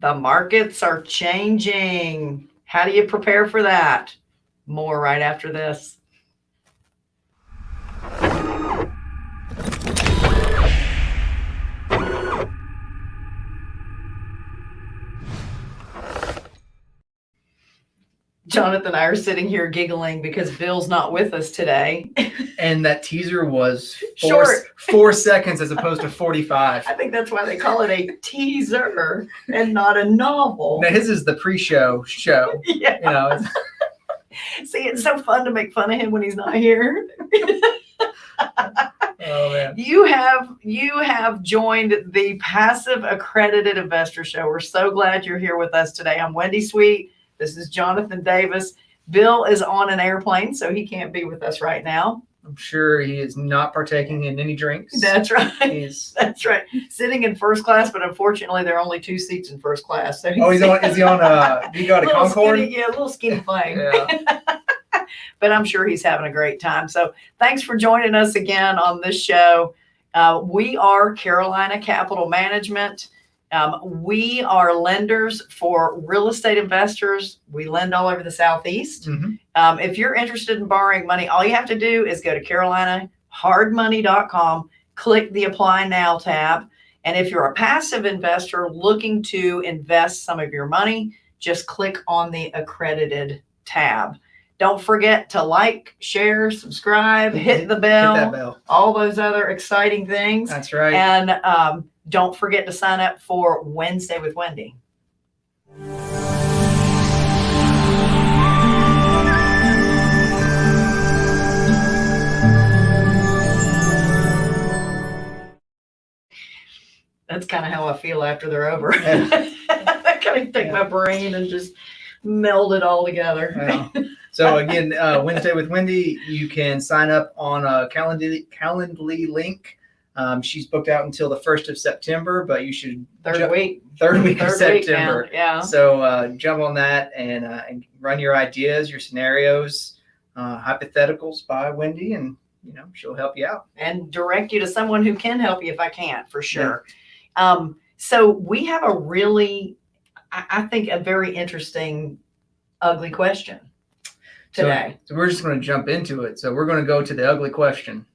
The markets are changing. How do you prepare for that? More right after this. Jonathan and I are sitting here giggling because Bill's not with us today. And that teaser was four, Short. four seconds as opposed to 45. I think that's why they call it a teaser and not a novel. Now his is the pre-show show. Yeah. You know, it's, See, it's so fun to make fun of him when he's not here. oh man. You have you have joined the Passive Accredited Investor Show. We're so glad you're here with us today. I'm Wendy Sweet. This is Jonathan Davis. Bill is on an airplane, so he can't be with us right now. I'm sure he is not partaking in any drinks. That's right. He's That's right. Sitting in first class, but unfortunately, there are only two seats in first class. So oh, he's on. Is he on? Uh, he got a Concorde. Skinny, yeah, a little skinny plane. Yeah. but I'm sure he's having a great time. So thanks for joining us again on this show. Uh, we are Carolina Capital Management. Um, we are lenders for real estate investors. We lend all over the Southeast. Mhm. Um, if you're interested in borrowing money, all you have to do is go to carolinahardmoney.com, click the apply now tab. And if you're a passive investor looking to invest some of your money, just click on the accredited tab. Don't forget to like, share, subscribe, hit the bell, that bell. all those other exciting things. That's right. And um, don't forget to sign up for Wednesday with Wendy. That's kind of how I feel after they're over. I kind of take my brain and just meld it all together. Wow. So again, uh, Wednesday with Wendy, you can sign up on a Calendly, Calendly link. Um, she's booked out until the first of September, but you should Third ju- week. third week of Third week September. now. Yeah. So uh, jump on that and, uh, and run your ideas, your scenarios, uh, hypotheticals by Wendy, and you know she'll help you out. and direct you to someone who can help you if I can't, for sure. Um, so we have a really, I, I think, a very interesting, ugly question today. So we're just going to jump into it. So we're going to go to the ugly question.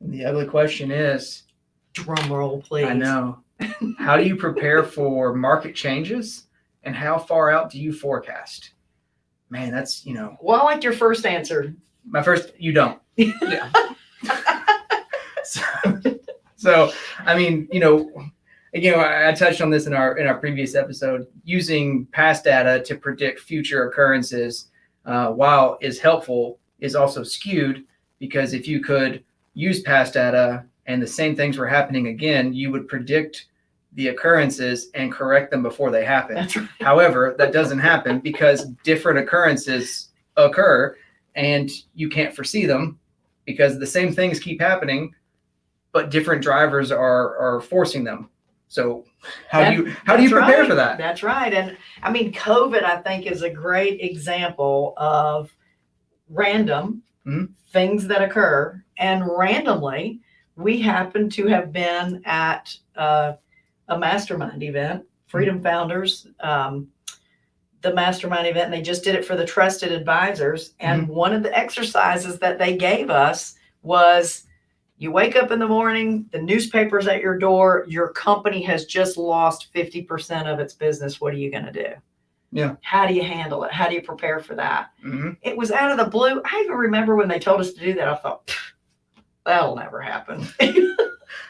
The ugly question is, Drum roll, please. I know, how do you prepare for market changes and how far out do you forecast? Man, that's, you know, Well, I like your first answer. my first, you don't. Yeah. so, so, I mean, you know, again, I, I touched on this in our in our previous episode. Using past data to predict future occurrences, uh, while is helpful, is also skewed because if you could use past data and the same things were happening again, you would predict the occurrences and correct them before they happen. That's right. However, that doesn't happen because different occurrences occur and you can't foresee them because the same things keep happening, but different drivers are are forcing them. So how do you how do you prepare right. for that? That's right. And I mean, COVID, I think, is a great example of random Mhm. things that occur. And randomly, we happen to have been at uh, a mastermind event, Freedom Founders, um, the mastermind event, and they just did it for the trusted advisors. And one of the exercises that they gave us was you wake up in the morning, the newspaper's at your door, your company has just lost 50% of its business. What are you going to do? Yeah. How do you handle it? How do you prepare for that? Mhm. It was out of the blue. I even remember when they told us to do that, I thought, that'll never happen.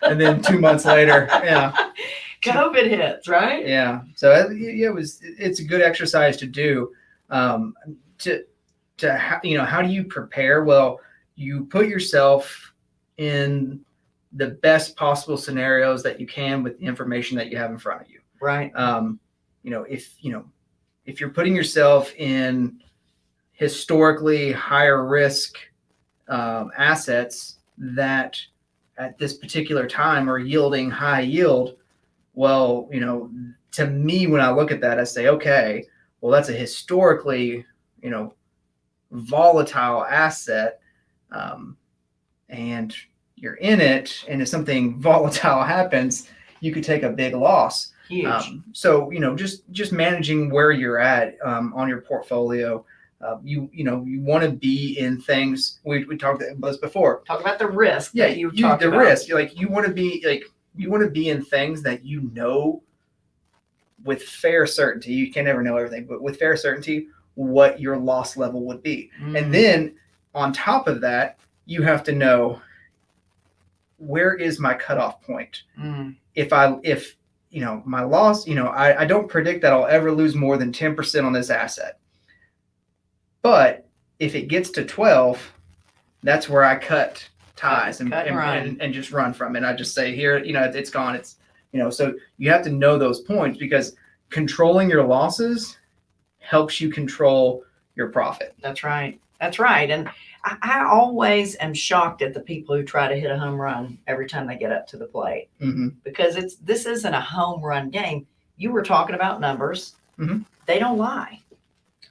And then two months later, yeah, COVID hits, right? yeah. So uh, yeah, it was. It's a good exercise to do. Um, to to you know, how do you prepare? Well, you put yourself in the best possible scenarios that you can with the information that you have in front of you. Right. um, you know, if you know, if you're putting yourself in historically higher risk um, assets that at this particular time are yielding high yield, well, you know, to me, when I look at that, I say, okay, well, that's a historically, you know, volatile asset um, and you're in it and if something volatile happens you could take a big loss. Huge. um, so you know just just managing where you're at um, on your portfolio. Uh, you you know you want to be in things. We, we talked about this before. Talk about the risk yeah that you you, talked the about. risk. You're like you want to be like you want to be in things that you know with fair certainty. You can never know everything but with fair certainty what your loss level would be. Mm. and then on top of that you have to know where is my cutoff point Mm. if i if you know my loss you know i, I don't predict that i'll ever lose more than 10% on this asset but if it gets to 12 that's where i cut ties and, Cut and and, and, and just run from it i just say here you know it's gone it's you know so you have to know those points because controlling your losses helps you control your profit That's right. That's right. And I, I always am shocked at the people who try to hit a home run every time they get up to the plate hmm because it's this isn't a home run game. You were talking about numbers. Mhm. They don't lie.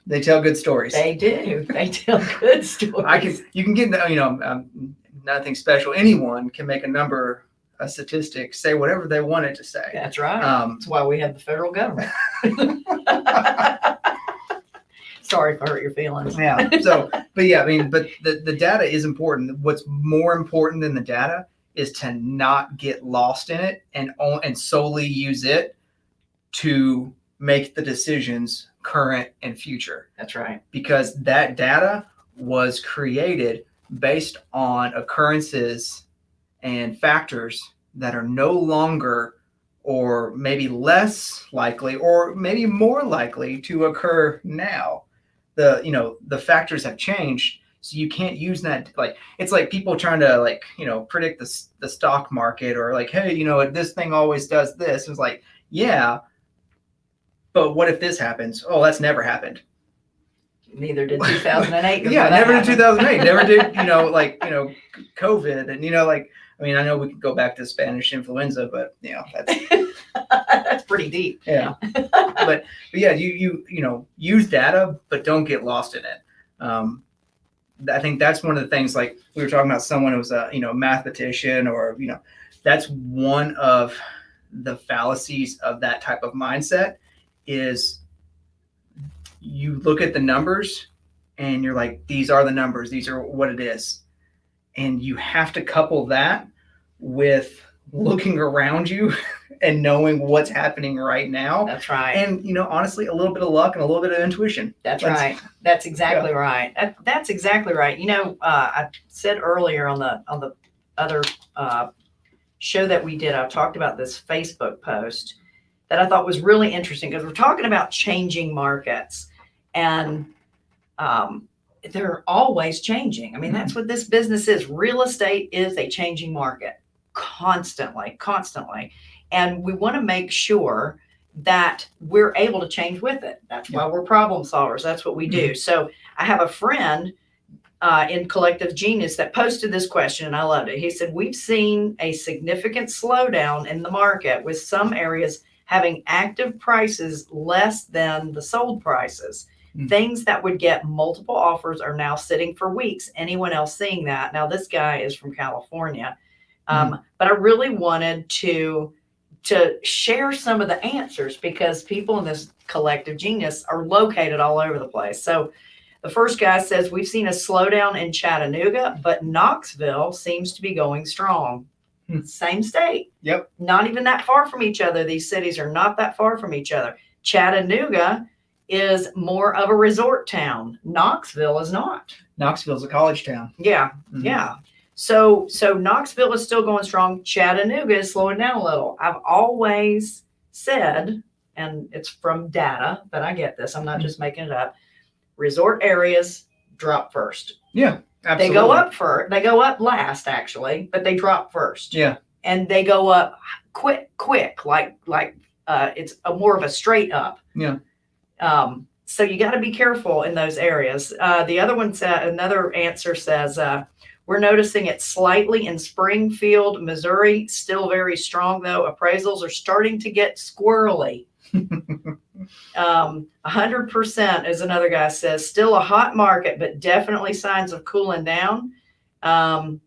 they tell good stories They do. They tell good stories. I can you can get you know um, nothing special. Anyone can make a number, a statistic, say whatever they want it to say. That's right. Um, That's why we have the federal government. Sorry if I hurt your feelings. yeah. So, but yeah, I mean, but the the data is important. What's more important than the data is to not get lost in it and o- and solely use it to make the decisions current and future That's right. because that data was created based on occurrences and factors that are no longer or maybe less likely or maybe more likely to occur now the you know the factors have changed so you can't use that like it's like people trying to like you know predict the, the stock market or like hey you know this thing always does this it's like yeah but what if this happens oh that's never happened Neither did 2008. yeah, never did happened. 2008. Never did, you know, like, you know, COVID. And, you know, like, I mean, I know we could go back to Spanish influenza, but, you know, that's, That's pretty deep. yeah. but, but yeah, you, you, you know, use data, but don't get lost in it. Um, I think that's one of the things, like we were talking about someone who was a, you know, mathematician or, you know, that's one of the fallacies of that type of mindset is you look at the numbers and you're like, these are the numbers, these are what it is. And you have to couple that with looking around you and knowing what's happening right now. That's right. And, you know, honestly, a little bit of luck and a little bit of intuition. That's That's- right. That's exactly right. That, that's exactly right. You know, uh, I said earlier on the on the other uh, show that we did, I talked about this Facebook post that I thought was really interesting because we're talking about changing markets, and um, they're always changing. I mean, that's what this business is. Real estate is a changing market constantly, constantly, and we want to make sure that we're able to change with it. That's why we're problem solvers. That's what we do. So I have a friend uh, in Collective Genius that posted this question, and I loved it. He said, We've seen a significant slowdown in the market with some areas having active prices less than the sold prices. Hmm. Things that would get multiple offers are now sitting for weeks. Anyone else seeing that? Now, this guy is from California. Um, But I really wanted to to share some of the answers because people in this collective genius are located all over the place. So the first guy says we've seen a slowdown in Chattanooga, but Knoxville seems to be going strong. Hmm. Same state. Yep. Not even that far from each other. These cities are not that far from each other. Chattanooga is more of a resort town. Knoxville is not. Knoxville's a college town. Yeah, Mhm. yeah. So so Knoxville is still going strong. Chattanooga is slowing down a little. I've always said, and it's from data, but I get this. I'm not just making it up. Resort areas drop first. Absolutely. They go up first. They go up last, actually, but they drop first. Yeah. And they go up quick, quick, like like uh, it's a more of a straight up. Yeah. Um, so you got to be careful in those areas. Uh, the other one said another answer says uh, we're noticing it slightly in Springfield, Missouri. Still very strong though. Appraisals are starting to get squirrely. Um, hundred percent, as another guy says, still a hot market, but definitely signs of cooling down. Um,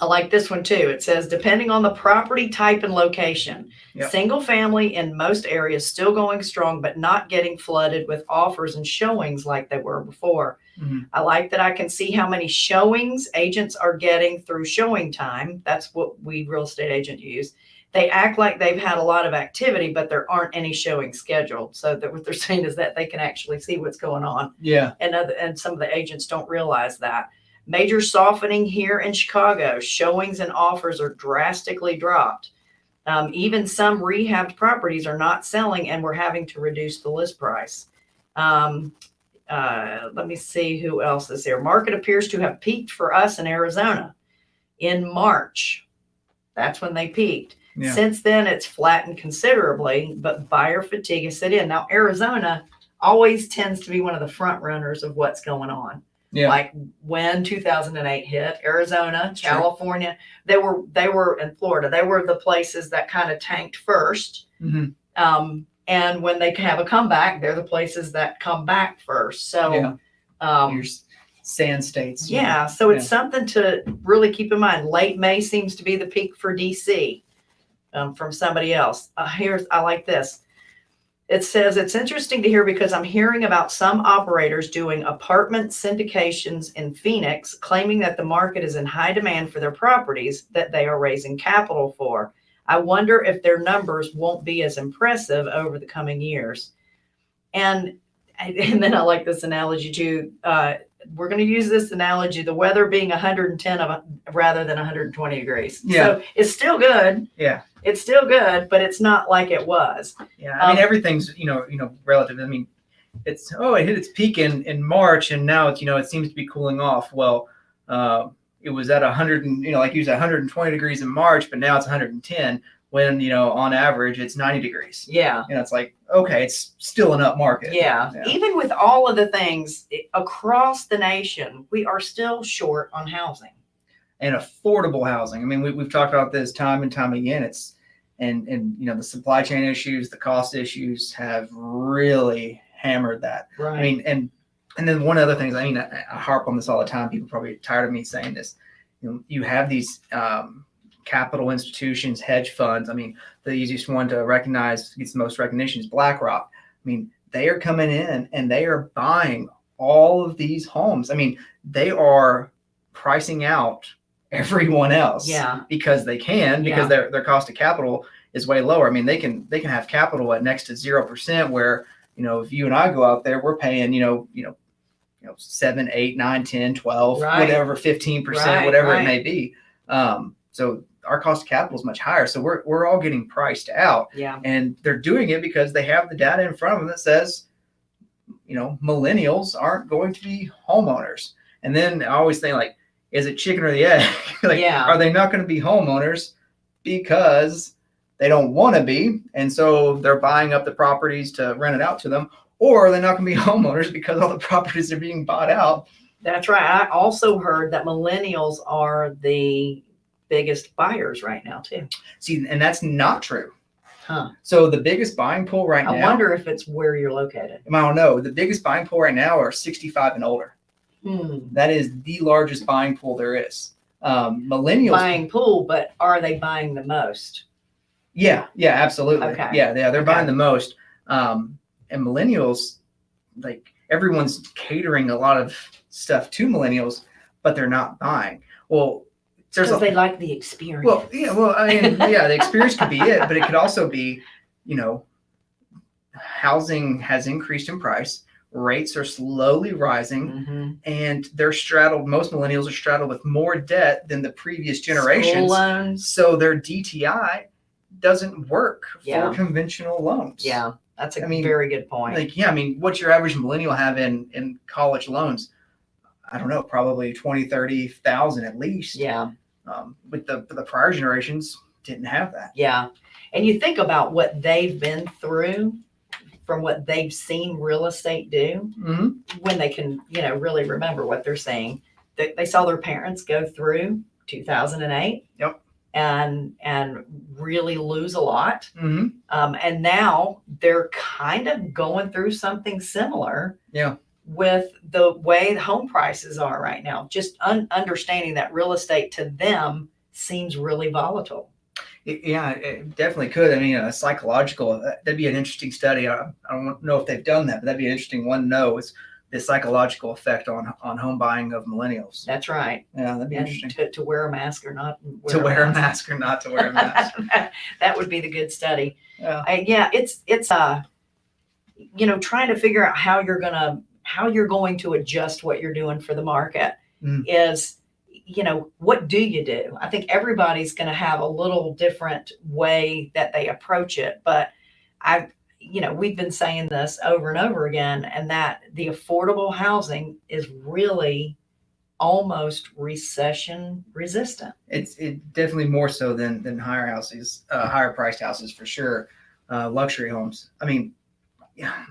I like this one too. It says, depending on the property type and location, Yep. single family in most areas still going strong, but not getting flooded with offers and showings like they were before. Mhm. I like that I can see how many showings agents are getting through showing time. That's what we real estate agent use. They act like they've had a lot of activity, but there aren't any showings scheduled. So that what they're saying is that they can actually see what's going on Yeah. and other, and some of the agents don't realize that. Major softening here in Chicago. Showings and offers are drastically dropped. Um, even some rehabbed properties are not selling, and we're having to reduce the list price. Um, uh, let me see who else is there. Market appears to have peaked for us in Arizona in March. That's when they peaked. Yeah. Since then, it's flattened considerably, but buyer fatigue has set in. Now, Arizona always tends to be one of the front runners of what's going on. Yeah. Like when 2008 hit, Arizona, Sure. California, they were they were in Florida. They were the places that kind of tanked first. Mhm. Um, and when they have a comeback, they're the places that come back first. So, Yeah. um, Your sand states. yeah, so it's something to really keep in mind. Late May seems to be the peak for DC um, from somebody else. Uh, here's, I like this. It says, it's interesting to hear because I'm hearing about some operators doing apartment syndications in Phoenix, claiming that the market is in high demand for their properties that they are raising capital for. I wonder if their numbers won't be as impressive over the coming years. And and then I like this analogy too. Uh, we're going to use this analogy: the weather being 110 of rather than 120 degrees. Yeah. So it's still good. Yeah. It's still good, but it's not like it was. Yeah. I mean, Um, everything's, you know, you know, relative. I mean, it's, oh, it hit its peak in, in March and now it's, you know, it seems to be cooling off. Well, uh, it was at a 100 and, you know, like you said, 120 degrees in March, but now it's 110 when, you know, on average it's 90 degrees. Yeah. You know, it's like, okay, it's still an up market. Yeah. Yeah. Even with all of the things across the nation, we are still short on housing. And affordable housing. I mean, we, we've talked about this time and time again. It's and and you know the supply chain issues, the cost issues have really hammered that. Right. I mean, and and then one other thing is, I mean, I, I harp on this all the time. People probably tired of me saying this. You know, you have these um, capital institutions, hedge funds. I mean, the easiest one to recognize gets the most recognition is BlackRock. I mean, they are coming in and they are buying all of these homes. I mean, they are pricing out everyone else yeah. because they can because Yeah. their their cost of capital is way lower. I mean, they can they can have capital at next to zero percent where you know if you and I go out there, we're paying you know you know you know seven, eight, nine, 10, 12, Right. whatever, fifteen percent, Right, whatever right. it may be. Um, so our cost of capital is much higher. So we're we're all getting priced out, Yeah. and they're doing it because they have the data in front of them that says, you know, millennials aren't going to be homeowners. And then I always think like, is it chicken or the egg? like, Yeah. are they not going to be homeowners because they don't want to be, and so they're buying up the properties to rent it out to them, or are they not going to be homeowners because all the properties are being bought out? That's right. I also heard that millennials are the biggest buyers right now too. See, and that's not true. Huh. So the biggest buying pool right I now, I wonder if it's where you're located. I don't know, the biggest buying pool right now are 65 and older. Hmm. That is the largest buying pool there is. Um, millennials, Buying pool, but are they buying the most? yeah, yeah, absolutely, Okay. yeah, yeah, they're Okay. buying the most. Um, and millennials, like everyone's catering a lot of stuff to millennials, but they're not buying. Well, there's Because a they like the experience. well, yeah, well, I mean, yeah, the experience could be it, but it could also be, you know, housing has increased in price, rates are slowly rising, Mhm. and they're straddled. Most millennials are straddled with more debt than the previous School generations, loans. so their DTI doesn't work Yeah. for conventional loans. Yeah, that's a I mean, very good point. like yeah, I mean, what's your average millennial have in in college loans? I don't know, probably 20, 30,000 at least. yeah, Um, with the the prior generations didn't have that. yeah. And you think about what they've been through from what they've seen real estate do hmm when they can, you know, really remember what they're saying. They, they saw their parents go through 2008. Yep. and and really lose a lot. hmm Um, and now they're kind of going through something similar. Yeah. With the way the home prices are right now, just un- understanding that real estate to them seems really volatile. Yeah, it definitely could. I mean, a psychological, uh, that'd be an interesting study. I, I don't know if they've done that, but that'd be an interesting one to know is the psychological effect on, on home buying of millennials. That's right. Yeah, that'd be And interesting. to, to wear a mask or not To wear a mask or not to wear a mask. that would be the good study. Yeah. I, yeah, it's it's uh, you know, trying to figure out how you're gonna how you're going to adjust what you're doing for the market Mm. is, you know, what do you do? I think everybody's gonna have a little different way that they approach it, but I, you know, we've been saying this over and over again, and that the affordable housing is really almost recession resistant. It's it definitely more so than than higher houses, uh, higher priced houses for sure. Uh, luxury homes. I mean, yeah.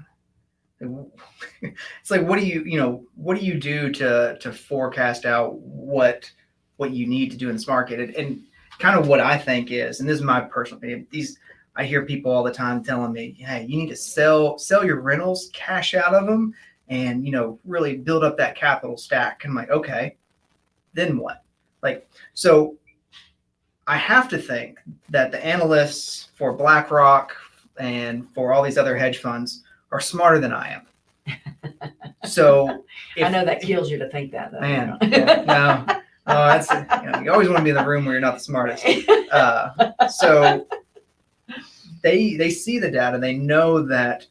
It's like, what do you, you know, what do you do to to forecast out what what you need to do in this market? And, and kind of what I think is, and this is my personal opinion. These I hear people all the time telling me, "Hey, you need to sell sell your rentals, cash out of them, and you know, really build up that capital stack." And I'm like, okay, then what? Like, so I have to think that the analysts for BlackRock and for all these other hedge funds are smarter than I am. So I know that kills you to think that though. Man, yeah, no, oh, that's you, know, you always want to be in the room where you're not the smartest. Uh, so they they see the data, they know that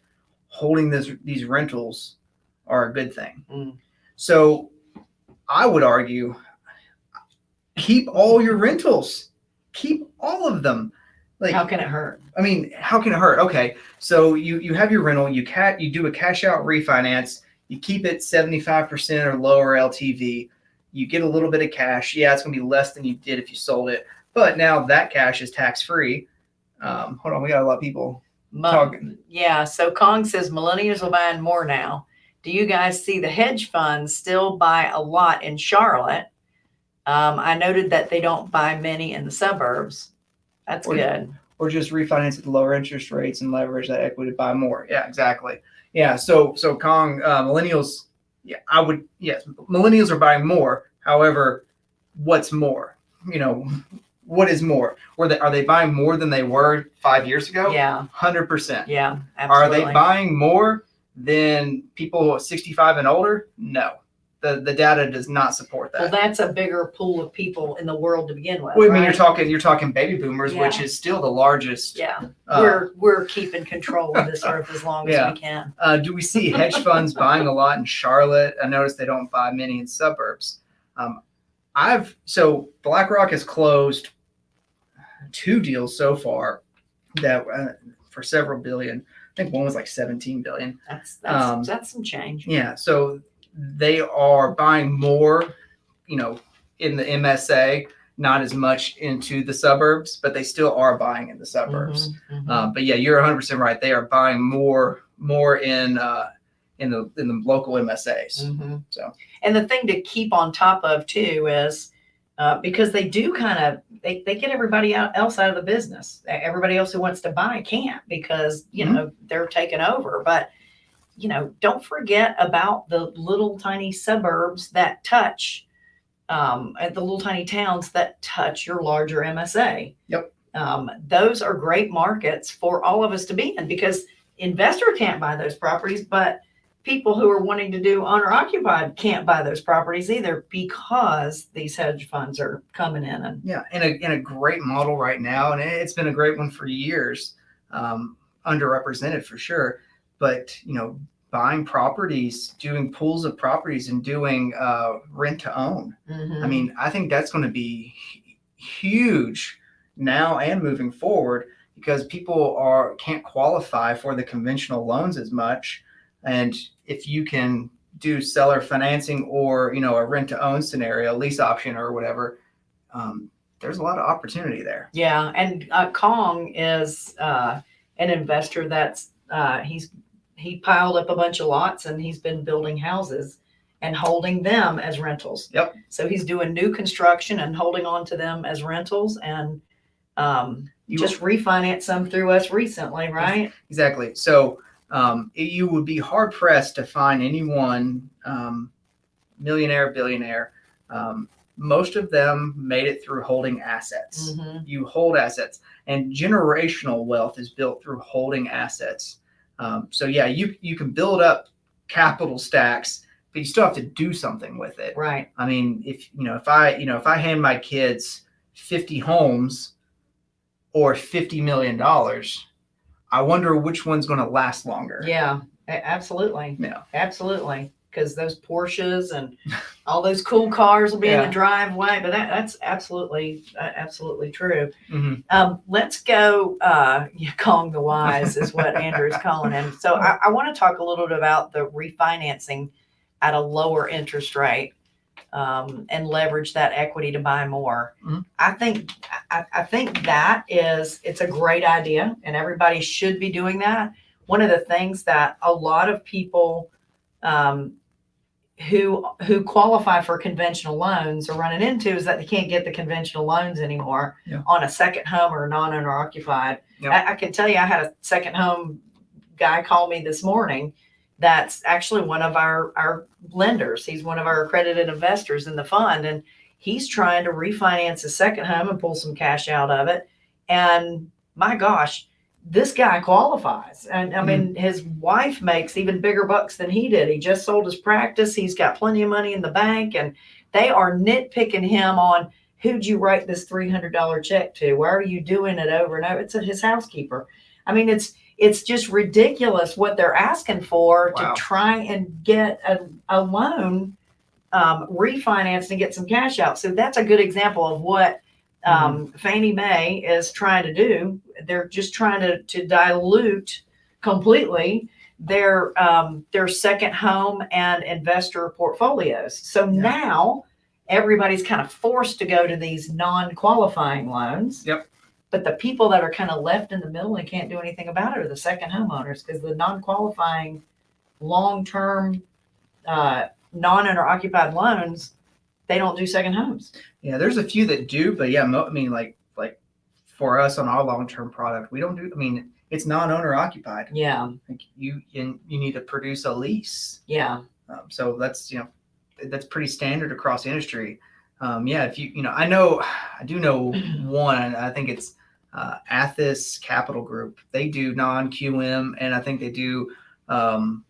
holding this these rentals are a good thing. Mm. So I would argue, keep all your rentals, keep all of them. Like How can it hurt? I mean, how can it hurt? Okay, so you you have your rental, you cat you do a cash out refinance, you keep it 75% or lower LTV, you get a little bit of cash. Yeah, it's gonna be less than you did if you sold it, but now that cash is tax free. Um, hold on, we got a lot of people. Talking. Yeah. So Kong says millennials are buying more now. Do you guys see the hedge funds still buy a lot in Charlotte? Um, I noted that they don't buy many in the suburbs. That's Or- good. Or just refinance at the lower interest rates and leverage that equity to buy more. Yeah, exactly. Yeah, so so Kong uh, millennials. Yeah, I would. Yes, millennials are buying more. However, what's more? You know, what is more? Were they are they buying more than they were five years ago? Yeah. hundred percent. Yeah. Are they buying more than people 65 and older? No. The the data does not support that. Well, that's a bigger pool of people in the world to begin with. Well, I mean, you're talking you're talking baby boomers, which is still the largest. Yeah. uh, we're we're keeping control of this earth as long Yeah. as we can. uh, do we see hedge funds buying a lot in Charlotte? I noticed they don't buy many in suburbs. Um, I've so BlackRock has closed two deals so far that uh, for several billion. I think one was like 17 billion. That's that's Um, that's some change. Yeah, so they are buying more, you know, in the MSA, not as much into the suburbs, but they still are buying in the suburbs. Mhm, mhm. Um, but yeah, you're 100 percent right. They are buying more, more in uh, in the in the local MSAs. Mhm. So And the thing to keep on top of too is uh, because they do kind of they, they get everybody out, else out of the business. Everybody else who wants to buy can't because you Mhm. know they're taken over. But you know, don't forget about the little tiny suburbs that touch um, at the little tiny towns that touch your larger MSA. Yep. Um, those are great markets for all of us to be in because investor can't buy those properties, but people who are wanting to do owner occupied can't buy those properties either because these hedge funds are coming in and yeah, in a in a great model right now, and it's been a great one for years. Um, underrepresented for sure, but you know, buying properties, doing pools of properties, and doing uh, rent to own. Mm-hmm. I mean, I think that's going to be huge now and moving forward because people are can't qualify for the conventional loans as much, and if you can do seller financing or you know a rent to own scenario, lease option or whatever, um, there's a lot of opportunity there. yeah, and uh, Kong is uh, an investor that's uh, he's he piled up a bunch of lots and he's been building houses and holding them as rentals. Yep. So he's doing new construction and holding on to them as rentals and um, You just refinanced some through us recently, right? Exactly. So um, it- you would be hard pressed to find anyone, um, millionaire, billionaire. Um, most of them made it through holding assets. Mhm. You hold assets, and generational wealth is built through holding assets. Um, so yeah, you you can build up capital stacks, but you still have to do something with it. Right. I mean, if you know, if I you know, if I hand my kids fifty homes or fifty million dollars, I wonder which one's going to last longer. Yeah, absolutely. Yeah. Absolutely. Because those Porsches and all those cool cars will be in the driveway, but that, that's absolutely, uh, absolutely true. Mhm. Um, let's go, uh, Kong the Wise is what Andrew's calling him. So I, I want to talk a little bit about the refinancing at a lower interest rate um, and leverage that equity to buy more. Mhm. I think, I, I think that is, it's a great idea and everybody should be doing that. One of the things that a lot of people, um, who who qualify for conventional loans are running into is that they can't get the conventional loans anymore Yeah. on a second home or non-owner occupied. Yep. I, I can tell you, I had a second home guy call me this morning. That's actually one of our our lenders. He's one of our accredited investors in the fund, and he's trying to refinance his second home and pull some cash out of it. And my gosh, this guy qualifies. And I mean, his wife makes even bigger bucks than he did. He just sold his practice. He's got plenty of money in the bank, and they are nitpicking him on who'd you write this three hundred dollar check to? Why are you doing it over and over? It's his housekeeper. I mean, it's it's just ridiculous what they're asking for Wow. to try and get a, a loan um, refinanced and get some cash out. So that's a good example of what um, Fannie Mae is trying to do. They're just trying to, to dilute completely their um, their second home and investor portfolios. So Yeah. now everybody's kind of forced to go to these non-qualifying loans. Yep. But the people that are kind of left in the middle and can't do anything about it are the second homeowners because the non-qualifying long-term uh, non-owner occupied loans, they don't do second homes. Yeah, there's a few that do, but yeah, mo- I mean, like like for us on our long term product, we don't do. I mean, it's non owner occupied. Yeah, Like you, you you need to produce a lease. yeah, Um, so that's you know that's pretty standard across the industry. Um, yeah, if you you know I know I do know one. I think it's uh, Athas Capital Group. They do non QM, and I think they do um,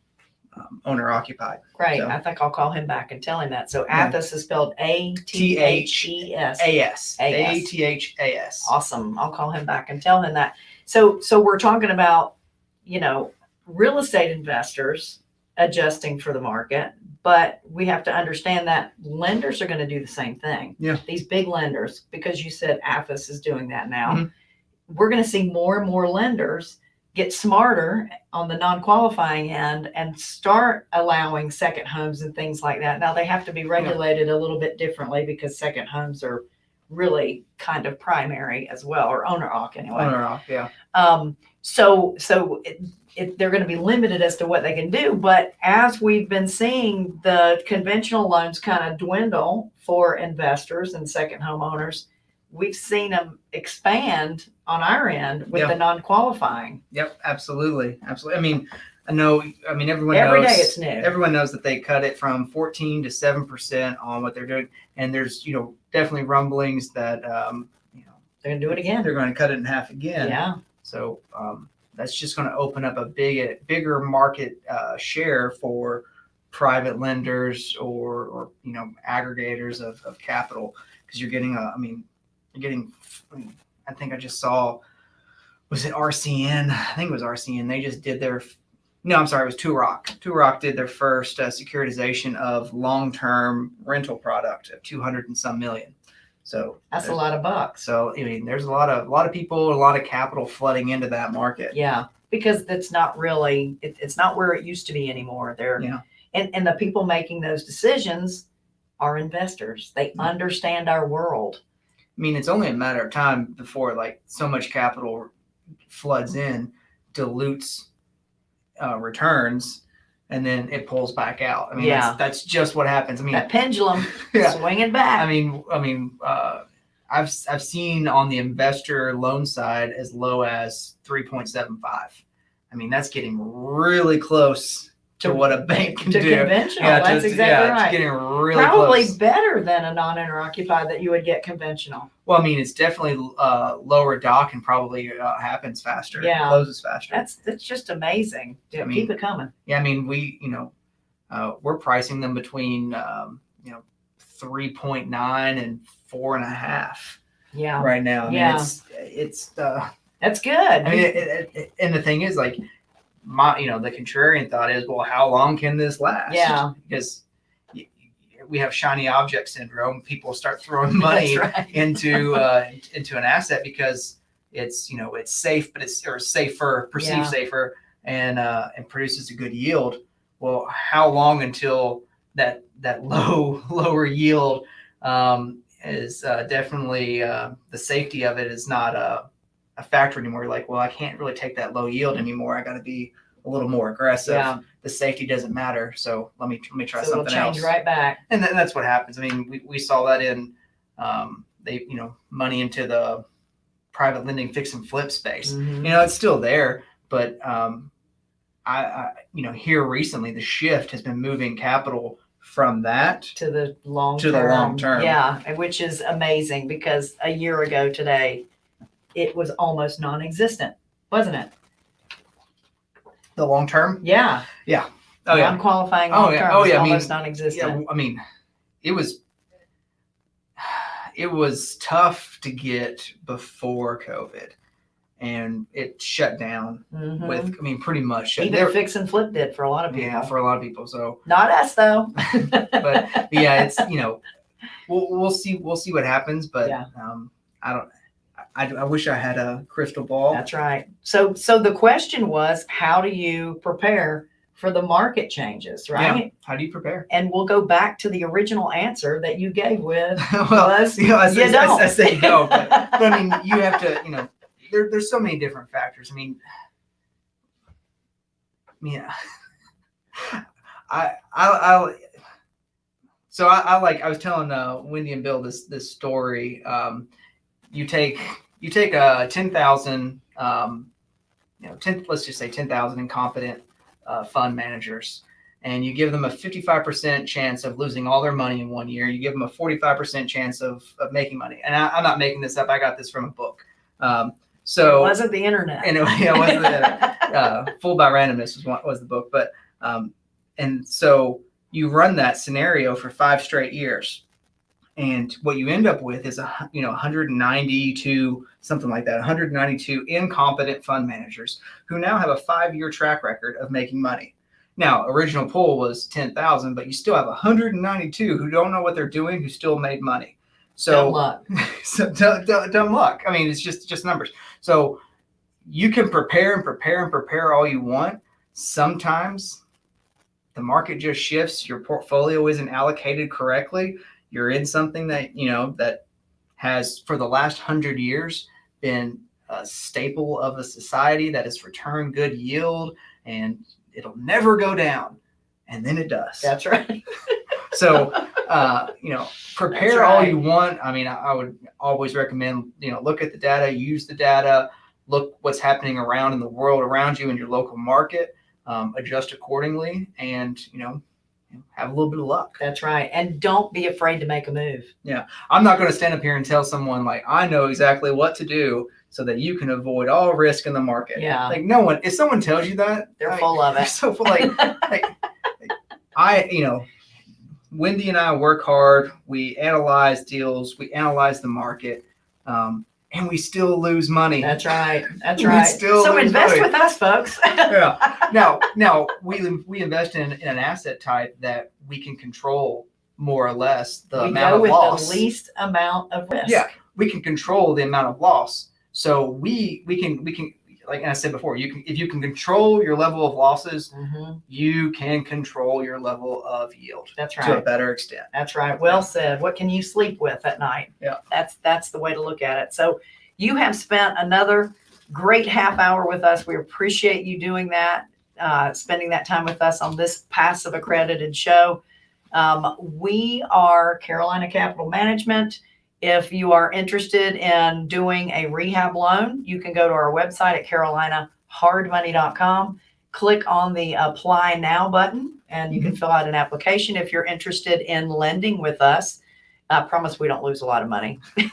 um, owner occupied. great. So- I think I'll call him back and tell him that. So Yeah. Athas is spelled A T H E S. AS AS. T H A S. Awesome. I'll call him back and tell him that. So, so we're talking about, you know, real estate investors adjusting for the market, but we have to understand that lenders are going to do the same thing. Yeah. These big lenders, because you said AFIS is doing that now, Mhm. we're going to see more and more lenders get smarter on the non-qualifying end and start allowing second homes and things like that. Now they have to be regulated a little bit differently because second homes are really kind of primary as well, or owner occ anyway. Owner off, yeah. Um, so, so it, it, they're going to be limited as to what they can do. But as we've been seeing the conventional loans kind of dwindle for investors and second homeowners, we've seen them expand on our end with Yeah. the non-qualifying. Yep, absolutely, absolutely. I mean, I know. I mean, everyone Every knows. day it's new. Everyone knows that they cut it from 14 to 7 percent on what they're doing, and there's you know definitely rumblings that um, you know They're going to do it again. they're going to cut it in half again. Yeah. So um, that's just going to open up a big, bigger market uh, share for private lenders or, or you know aggregators of, of capital because you're getting a. I mean, you're getting. I, mean, I think I just saw. Was it RCN? I think it was RCN. They just did their. No, I'm sorry. It was Toorak. Two Rock did their first uh, securitization of long-term rental product of 200 and some million. So That's a lot of bucks. so I mean, there's a lot of a lot of people, a lot of capital flooding into that market. Yeah, because that's not really, it, it's not where it used to be anymore. They're, Yeah. and, and the people making those decisions are investors. They Mhm. understand our world. I mean, it's only a matter of time before like so much capital floods in, dilutes uh, returns, and then it pulls back out. I mean, Yeah. that's, that's just what happens. I mean, That pendulum yeah. swinging back. I mean, I mean, uh, I've I've seen on the investor loan side as low as three point seven five. I mean, that's getting really close to, what a bank can to do. conventional. Yeah, That's to- exactly yeah, right. It's getting really Probably close. better than a non-owner occupied that you would get conventional. Well, I mean, it's definitely uh, lower doc and probably uh, happens faster. Yeah. closes faster. That's that's just amazing. Yeah, I mean, keep it coming. Yeah, I mean, we, you know, uh, we're pricing them between, um, you know, 3.9 and four and a half Yeah, right now. I mean, Yeah. it's, it's, uh, that's good. I mean, it, it, it- and the thing is like my, you know, the contrarian thought is, well, how long can this last? Yeah. Because we have shiny object syndrome. People start throwing money right. into, uh, into an asset because it's, you know, it's safe, but it's, or safer, perceived Yeah. safer and, uh, and produces a good yield well how long until that that low lower yield um, is uh, definitely uh, the safety of it is not a, a factor anymore. You're like well i can't really take that low yield anymore. I got to be a little more aggressive. Yeah, the safety doesn't matter. So let me let me try so something change else. right back. and then that's what happens. I mean we, we saw that in um, they you know money into the private lending fix and flip space. Mhm. you know it's still there but um I, I you know here recently the shift has been moving capital from that To the long To the long term. Yeah, which is amazing because a year ago today, it was almost non-existent, wasn't it? the long term Yeah. Yeah. Oh yeah Non-qualifying Oh, long yeah. term Oh, yeah, I mean, almost non-existent. Yeah, i mean it was it was tough to get before covid and it shut down Mhm. with i mean pretty much shut Even there fix and flip did for a lot of people. yeah for a lot of people so Not us though. but yeah, it's you know, we'll we'll see we'll see what happens, but Yeah. um, I don't. I, I wish I had a crystal ball. That's right. So, so the question was, how do you prepare for the market changes, right? How do you prepare? And we'll go back to the original answer that you gave with well, was, you know, I, you say- I, don't. I say no, but, but I mean, you have to. You know, there, there's so many different factors. I mean, yeah. I I I. So I, I like I was telling uh, Wendy and Bill this this story. Um, you take you take a ten thousand, um, you know, ten let's just say ten thousand incompetent uh, fund managers, and you give them a fifty five percent chance of losing all their money in one year. You give them a forty five percent chance of of making money. And I, I'm not making this up. I got this from a book. Um, it so wasn't the internet. and it, yeah, it wasn't the, uh, Fooled by Randomness was one, was the book, but um, and so you run that scenario for five straight years, and what you end up with is a you know 192 something like that 192 incompetent fund managers who now have a five year track record of making money. Now, original pool was 10,000, but you still have 192 who don't know what they're doing who still made money. So Dumb luck. so dumb luck. I mean, it's just just numbers. So you can prepare and prepare and prepare all you want. Sometimes the market just shifts. Your portfolio isn't allocated correctly. You're in something that you know that has for the last hundred years been a staple of a society that has returned good yield and it'll never go down. And then it does. That's right. So, uh, you know, prepare That's all right. you want. I mean, I, I would always recommend, you know, look at the data, use the data, look what's happening around in the world around you in your local market, um, adjust accordingly, and you know, have a little bit of luck. That's right. And don't be afraid to make a move. Yeah. I'm not going to stand up here and tell someone like I know exactly what to do so that you can avoid all risk in the market. Yeah. Like no one, if someone tells you that, They're I- full of it. so full, like, like, I, you know, Wendy and I work hard. We analyze deals. We analyze the market, um, and we still lose money. That's right. That's We right. still so invest money. with us, folks. yeah. Now, now we we invest in, in an asset type that we can control more or less the we amount go of with loss. the least amount of risk. Yeah. We can control the amount of loss. So we we can we can like I said before, you can if you can control your level of losses, Mhm. you can control your level of yield That's right. to a better extent. That's right. Well said. What can you sleep with at night? Yeah. That's that's the way to look at it. So you have spent another great half hour with us. We appreciate you doing that. uh, spending that time with us on this passive accredited show. Um, we are Carolina Capital Management. If you are interested in doing a rehab loan, you can go to our website at carolinahardmoney.com, click on the apply now button, and you can mm-hmm. fill out an application if you're interested in lending with us. I promise we don't lose a lot of money.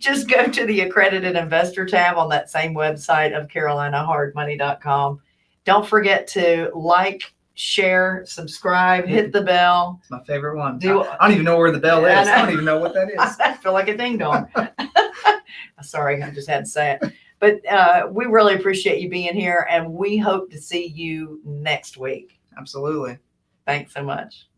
Just go to the accredited investor tab on that same website of carolinahardmoney.com. Don't forget to like, share, subscribe, hit the bell. It's my favorite one. Do, I, I don't even know where the bell is. I, I don't even know what that is. I feel like a ding dong. Sorry, I just had to say it. But uh, we really appreciate you being here and we hope to see you next week. Absolutely. Thanks so much.